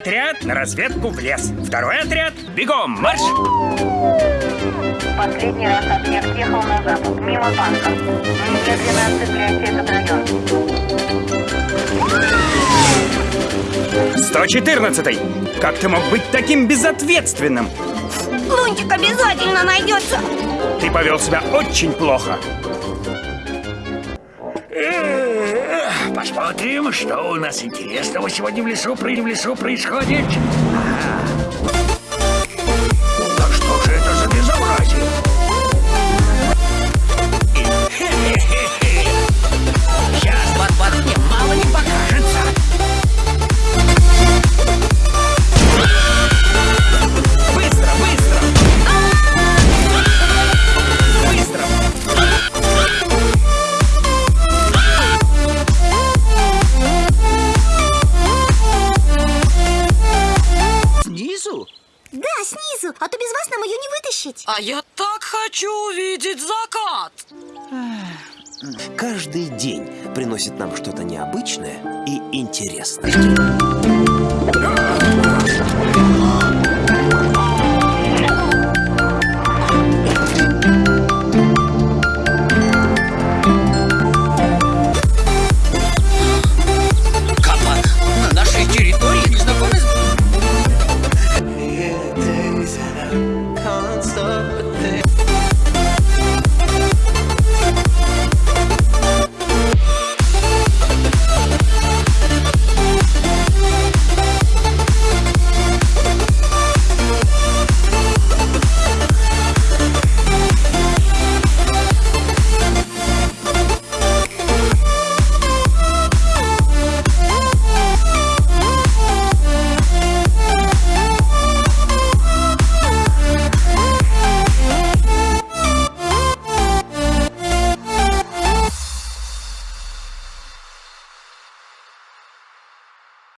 Отряд на разведку в лес. Второй отряд – бегом, марш! Последний раз объект ехал на запад, мимо банка. Немедленно отцепляйте этот район. 114 Как ты мог быть таким безответственным? Лунтик обязательно найдется. Ты повел себя очень плохо. Посмотрим, что у нас интересного сегодня в лесу, в лесу происходит. Ага. Снизу, а то без вас нам ее не вытащить. А я так хочу увидеть закат. Каждый день приносит нам что-то необычное и интересное. reason.